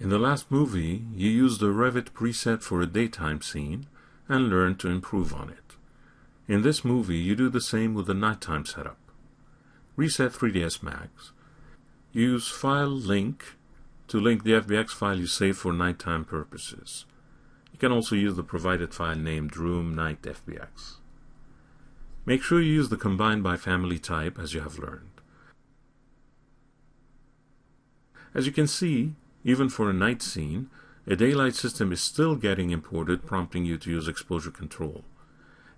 In the last movie, you used the Revit preset for a daytime scene and learned to improve on it. In this movie, you do the same with the nighttime setup. Reset 3ds Max. Use File Link to link the FBX file you saved for nighttime purposes. You can also use the provided file named Room Night FBX. Make sure you use the combine by family type as you have learned. As you can see, even for a night scene, a daylight system is still getting imported, prompting you to use exposure control.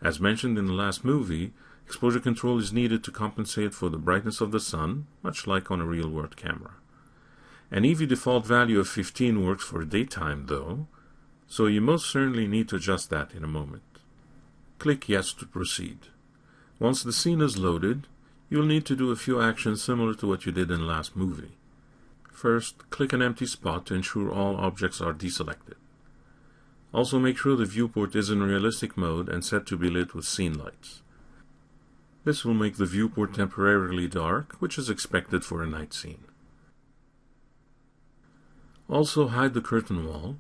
As mentioned in the last movie, exposure control is needed to compensate for the brightness of the sun, much like on a real-world camera. An EV default value of 15 works for daytime though, so you most certainly need to adjust that in a moment. Click Yes to proceed. Once the scene is loaded, you'll need to do a few actions similar to what you did in the last movie. First, click an empty spot to ensure all objects are deselected. Also make sure the viewport is in realistic mode and set to be lit with scene lights. This will make the viewport temporarily dark, which is expected for a night scene. Also hide the curtain wall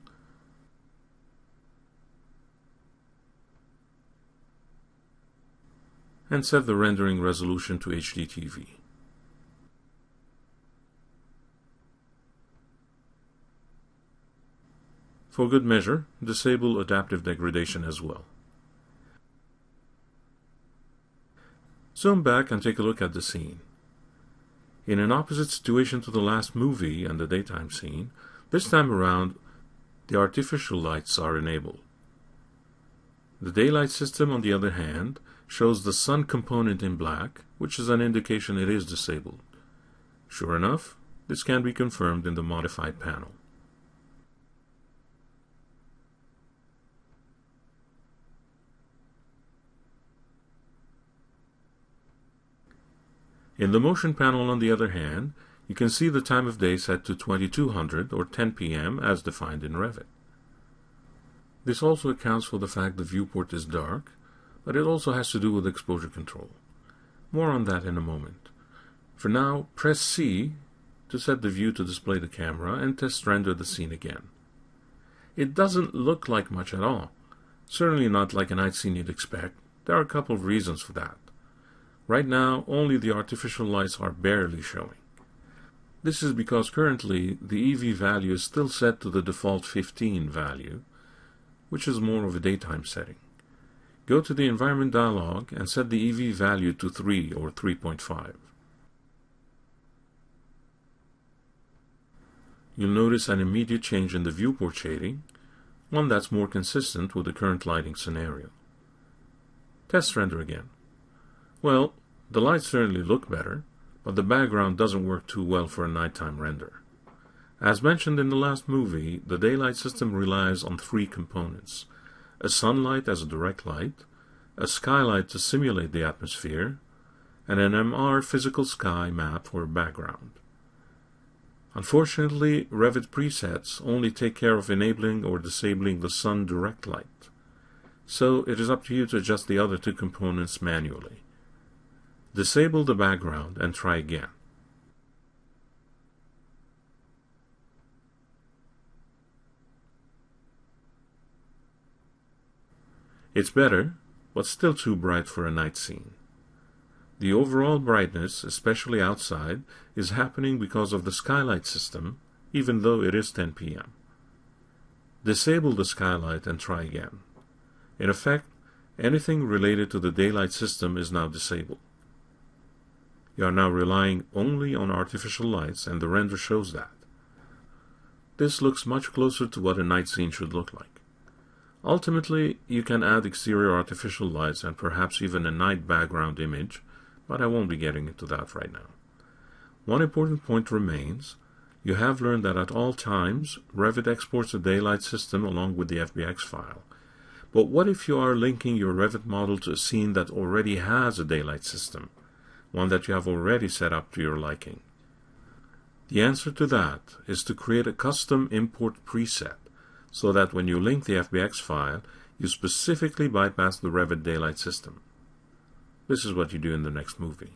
and set the rendering resolution to HDTV. For good measure, disable adaptive degradation as well. Zoom back and take a look at the scene. In an opposite situation to the last movie and the daytime scene, this time around the artificial lights are enabled. The daylight system, on the other hand, shows the sun component in black, which is an indication it is disabled. Sure enough, this can be confirmed in the modified panel. In the motion panel, on the other hand, you can see the time of day set to 2200 or 10 p.m. as defined in Revit. This also accounts for the fact the viewport is dark, but it also has to do with exposure control. More on that in a moment. For now, press C to set the view to display the camera and test render the scene again. It doesn't look like much at all. Certainly not like a night scene you'd expect. There are a couple of reasons for that. Right now, only the artificial lights are barely showing. This is because currently the EV value is still set to the default 15 value, which is more of a daytime setting. Go to the Environment dialog and set the EV value to 3 or 3.5. You'll notice an immediate change in the viewport shading, one that's more consistent with the current lighting scenario. Test render again. Well, the lights certainly look better, but the background doesn't work too well for a nighttime render. As mentioned in the last movie, the daylight system relies on three components. A sunlight as a direct light, a skylight to simulate the atmosphere, and an MR physical sky map for a background. Unfortunately, Revit presets only take care of enabling or disabling the sun direct light, so it is up to you to adjust the other two components manually. Disable the background and try again. It's better, but still too bright for a night scene. The overall brightness, especially outside, is happening because of the skylight system, even though it is 10 p.m. Disable the skylight and try again. In effect, anything related to the daylight system is now disabled. You are now relying only on artificial lights and the render shows that. This looks much closer to what a night scene should look like. Ultimately, you can add exterior artificial lights and perhaps even a night background image, but I won't be getting into that right now. One important point remains. You have learned that at all times, Revit exports a daylight system along with the FBX file. But what if you are linking your Revit model to a scene that already has a daylight system? One that you have already set up to your liking? The answer to that is to create a custom import preset so that when you link the FBX file, you specifically bypass the Revit Daylight system. This is what you do in the next movie.